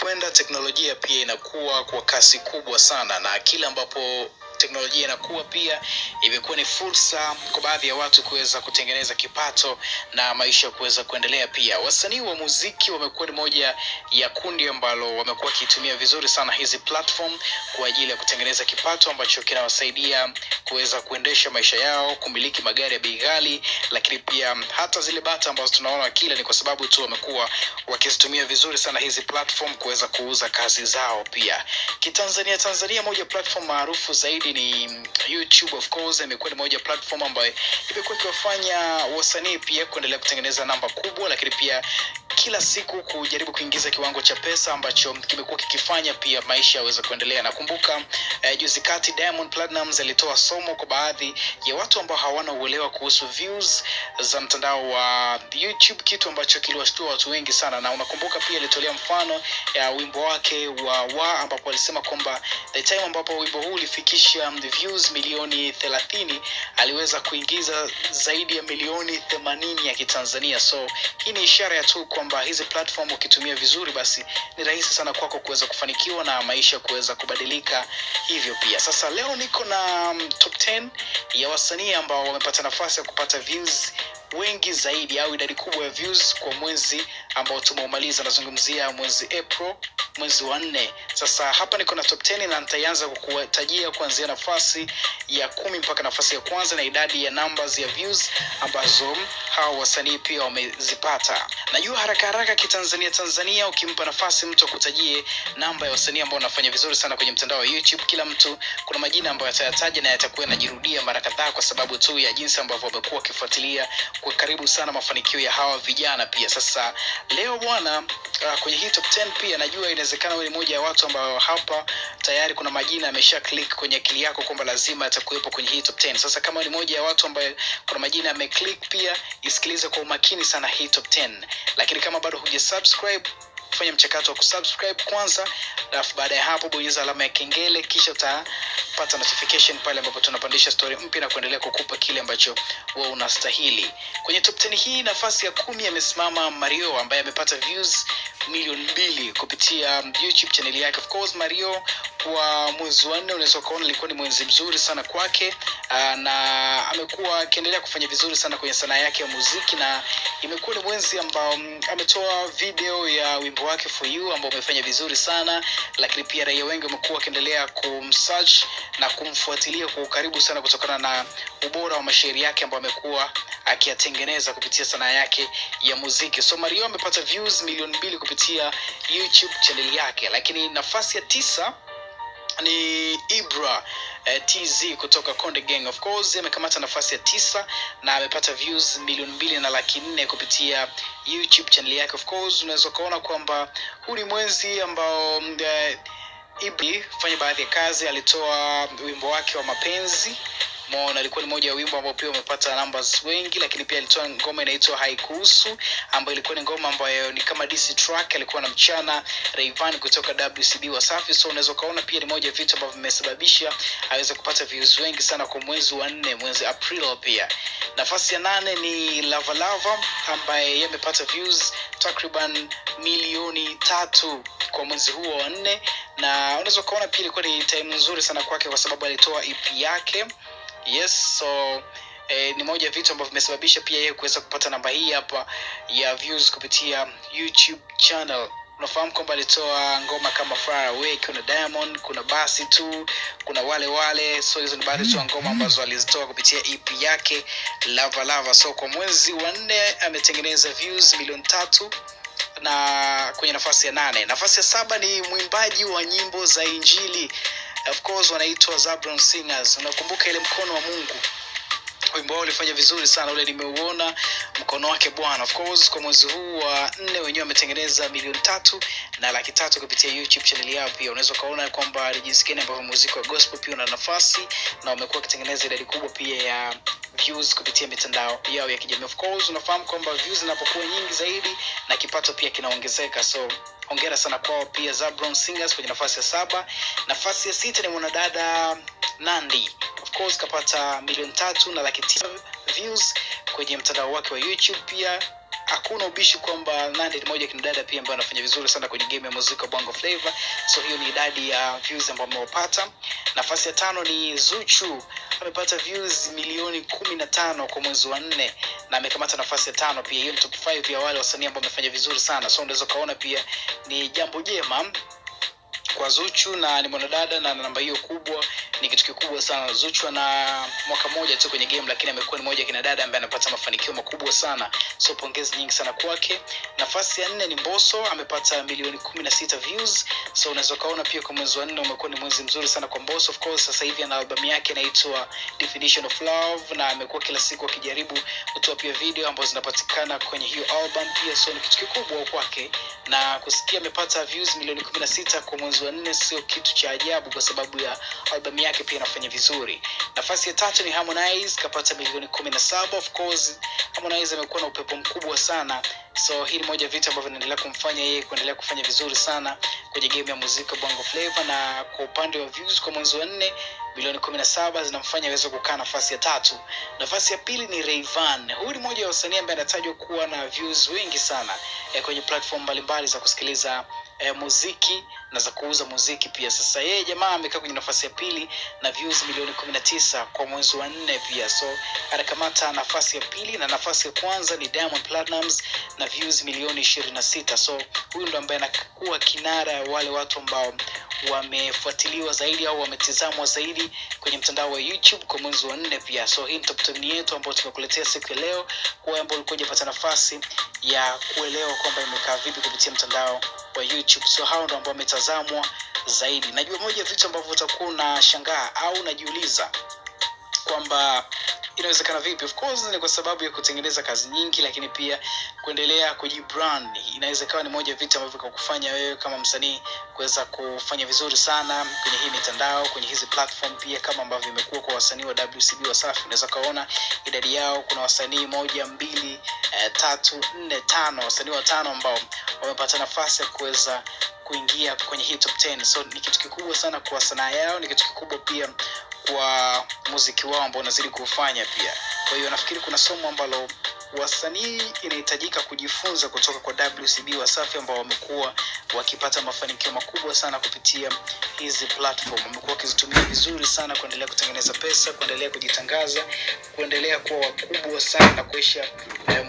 inavyokwenda teknolojia pia inakuwa kwa kasi kubwa sana na kila ambapo teknolojia inakuwa pia imekuwa ni fursa kwa baadhi ya watu kuweza kutengeneza kipato na maisha kuweza kuendelea pia. Wasanii wa muziki wamekuwa ni moja ya kundi ambalo wamekuwa wakitumia vizuri sana hizi platform kwa ajili ya kutengeneza kipato ambacho kinawasaidia kuweza kuendesha maisha yao kumiliki magari ya bei lakini pia hata zile bata ambazo tunaona kila ni kwa sababu tu wamekuwa wakizitumia vizuri sana hizi platform kuweza kuuza kazi zao pia. Kitanzania tanzania moja platform maarufu zaidi ni youtube of course imekuwa ni moja platform ambayo imekuwa ikiwafanya wasanii pia kuendelea kutengeneza namba kubwa lakini pia kila siku kujaribu kuingiza kiwango cha pesa ambacho kimekuwa kikifanya pia maisha yaweze kuendelea. Nakumbuka eh, juzi kati diamond platinums alitoa somo kwa baadhi ya watu ambao hawana uelewa kuhusu views za mtandao wa youtube kitu ambacho kiliwashtua watu wengi sana. Na unakumbuka pia alitolea mfano ya wimbo wake wa wa ambapo alisema kwamba the time ambapo wimbo huu ulifikisha views milioni thelathini aliweza kuingiza zaidi ya milioni themanini ya kitanzania. So hii ni ishara ya tu kwamba hizi platform ukitumia vizuri basi ni rahisi sana kwako kuweza kufanikiwa na maisha kuweza kubadilika hivyo pia. Sasa leo niko na um, top 10 ya wasanii ambao wamepata nafasi ya kupata views wengi zaidi au idadi kubwa ya views kwa mwezi ambao tumeumaliza. Nazungumzia mwezi april mwezi wa nne. Sasa hapa niko na top 10 na nitaanza kukutajia kuanzia nafasi ya kumi mpaka nafasi ya kwanza na idadi ya numbers ya views ambazo hawa wasanii pia wamezipata. Najua haraka haraka kitanzania tanzania ukimpa nafasi mtu akutajie namba ya wasanii ambao wanafanya vizuri sana kwenye mtandao wa youtube. Kila mtu kuna majina ambayo atayataja na yatakuwa yanajirudia mara kadhaa kwa sababu tu ya jinsi ambavyo wamekuwa wakifuatilia kwa karibu sana mafanikio ya hawa vijana pia. Sasa leo bwana uh, kwenye hii top 10 pia najua inawezekana wewe ni moja ya watu ambao hapa tayari kuna majina amesha click kwenye akili yako kwamba lazima yatakuwepo kwenye hii top 10 sasa kama ni moja ya watu ambaye kuna majina ameclick pia isikilize kwa umakini sana hii top 10 lakini kama bado hujasubscribe fanya mchakato wa kusubscribe kwanza alafu baada ya hapo bonyeza alama ya kengele kisha utapata notification pale ambapo tunapandisha story mpya na kuendelea kukupa kile ambacho wewe unastahili. Kwenye top 10 hii nafasi ya kumi amesimama mario ambaye amepata views milioni mbili kupitia youtube channel yake. Of course mario kwa mwezi wa nne unaweza ukaona ilikuwa ni mwezi mzuri sana kwake uh, na amekuwa akiendelea kufanya vizuri sana kwenye sanaa yake ya muziki na imekuwa ni mwezi ambao mm, ametoa video ya wimbo wake for you ambao umefanya vizuri sana lakini pia raia wengi wamekuwa wakiendelea kumsearch na kumfuatilia kwa ukaribu sana kutokana na ubora wa mashairi yake ambayo amekuwa akiyatengeneza kupitia sanaa yake ya muziki. So mario amepata views milioni mbili kupitia youtube chaneli yake. Lakini nafasi ya tisa ni ibra eh, tz kutoka konde gang. Of course amekamata nafasi ya tisa na amepata views milioni mbili na laki nne kupitia youtube channel yake. Of course unaweza ukaona kwamba huu ni mwezi ambao mm, eh, ibra fanya baadhi ya kazi alitoa wimbo wake wa mapenzi Mona alikuwa ni moja ya wimbo ambao pia umepata numbers wengi lakini pia alitoa ngoma inaitwa haikuhusu ambayo ilikuwa ni ngoma ambayo ni kama DC track alikuwa na mchana Rayvanny kutoka WCB Wasafi so unaweza ukaona pia ni moja ya vitu ambavyo vimesababisha aweze kupata views wengi sana kwa mwezi wa nne mwezi April pia. Nafasi ya nane ni Lava Lava ambaye yeye amepata views takriban milioni tatu kwa mwezi huo wa nne. Na unaweza ukaona pia ilikuwa ni time nzuri sana kwake kwa sababu alitoa EP yake yes so eh, ni moja ya vitu ambavyo vimesababisha pia yeye kuweza kupata namba hii hapa ya views kupitia youtube channel. Unafahamu kwamba alitoa ngoma kama far away kuna diamond kuna basi tu kuna wale wale. So hizo ni baadhi tu ya ngoma ambazo alizitoa kupitia ep yake lava lava. So kwa mwezi wa nne ametengeneza views milioni tatu na kwenye nafasi ya nane. Nafasi ya saba ni mwimbaji wa nyimbo za injili of course wanaitwa Zabron Singers. Unakumbuka ile mkono wa Mungu wimbo wao ulifanya vizuri sana ule nimeuona mkono wake bwana. Of course kwa mwezi huu wa nne wenyewe wametengeneza milioni tatu na laki tatu kupitia youtube channel yao pia. Unaweza ukaona kwamba ni jinsi gani ambavyo muziki wa gospel pia una nafasi na wamekuwa wakitengeneza idadi kubwa pia ya views kupitia mitandao yao ya kijamii. Of course unafahamu kwamba views zinapokuwa nyingi zaidi na kipato pia kinaongezeka. So hongera sana kwao pia zabron singers kwenye nafasi ya saba. Nafasi ya sita ni mwanadada nandi course kapata milioni tatu na laki tisa views kwenye mtandao wake wa youtube pia hakuna ubishi kwamba nande ni moja kina dada pia ambaye anafanya vizuri sana kwenye game ya muziki wa Bongo Flava. So hiyo ni idadi ya views ambayo amewapata. Nafasi ya tano ni Zuchu amepata views milioni kumi na tano kwa mwezi wa nne na amekamata nafasi ya tano pia. Hiyo ni top 5 ya wale wasanii ambao wamefanya vizuri sana, so unaweza ukaona pia ni jambo jema kwa Zuchu na ni mwanadada na namba hiyo kubwa ni kitu kikubwa sana. Zuchu ana mwaka mmoja tu kwenye game, lakini amekuwa ni moja kina dada ambaye anapata mafanikio makubwa sana, so pongezi nyingi sana kwake. Nafasi ya nne ni Mbosso amepata milioni kumi na sita views, so unaweza ukaona pia kwa mwezi wa nne umekuwa ni mwezi mzuri sana kwa Mbosso. Of course sasa hivi ana albamu yake inaitwa Definition of Love na amekuwa kila siku akijaribu kutoa pia video ambazo zinapatikana kwenye hiyo album pia, so ni kitu kikubwa kwake, na kusikia amepata views milioni kumi na sita kwa mwezi wa nne sio kitu cha ajabu, kwa sababu ya albamu yake pia inafanya vizuri. Nafasi ya tatu ni Harmonize kapata milioni kumi na saba. Of course Harmonize amekuwa na upepo mkubwa sana, so hii ni moja vitu ambavyo vinaendelea kumfanya yeye kuendelea kufanya vizuri sana kwenye game ya muziki Bongo Flava, na kwa upande wa views kwa mwezi wa nne milioni kumi na saba zinamfanya aweze kukaa nafasi ya tatu. Nafasi ya pili ni rayvan Huyu ni mmoja wa wasanii ambaye anatajwa kuwa na views wingi sana eh, kwenye platform mbalimbali za kusikiliza eh, muziki na za kuuza muziki pia. Sasa yeye jamaa amekaa kwenye nafasi ya pili na views milioni kumi na tisa kwa mwezi wa nne pia, so anakamata nafasi ya pili, na nafasi ya kwanza ni Diamond Platnumz na views milioni ishirini na sita. So huyu ndo ambaye anakuwa kinara wale watu ambao wamefuatiliwa zaidi au wametizamwa zaidi kwenye mtandao wa YouTube kwa mwezi wa nne pia. So hii top 10 yetu ambayo tumekuletea siku ya leo, kwa ambao ulikuwa hujapata nafasi ya kuelewa kwamba imekaa vipi kupitia mtandao wa YouTube. So hao ndo ambao wametazamwa zaidi. Najua moja vitu ambavyo utakuwa unashangaa au unajiuliza kwamba inawezekana vipi? Of course ni kwa sababu ya kutengeneza kazi nyingi, lakini pia kuendelea kujibrand. Inaweza ikawa ni moja vitu ambavyo kakufanya wewe kama msanii kuweza kufanya vizuri sana kwenye hii mitandao, kwenye hizi platform, pia kama ambavyo imekuwa kwa wasanii wa WCB Wasafi. Unaweza kaona idadi yao, kuna wasanii moja, mbili, eh, tatu, nne, tano, wasanii watano ambao wamepata nafasi ya kuweza kuingia kwenye hii top 10. So ni kitu kikubwa sana kwa sanaa yao, ni kitu kikubwa pia kwa muziki wao ambao unazidi kuufanya pia. Kwa hiyo nafikiri kuna somo ambalo wasanii inahitajika kujifunza kutoka kwa WCB Wasafi ambao wamekuwa wakipata mafanikio makubwa sana kupitia hizi platform. Wamekuwa wakizitumia vizuri sana kuendelea kutengeneza pesa, kuendelea kujitangaza, kuendelea kuwa wakubwa sana na kuisha eh,